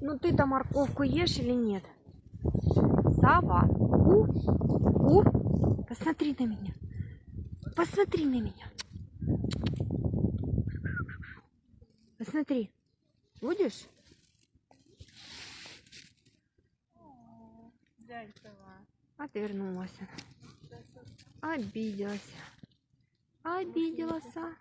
Ну ты-то морковку ешь или нет? сова? у, у, посмотри на меня. Посмотри на меня. Посмотри. Будешь? Отвернулась. Обиделась. Обиделась. А?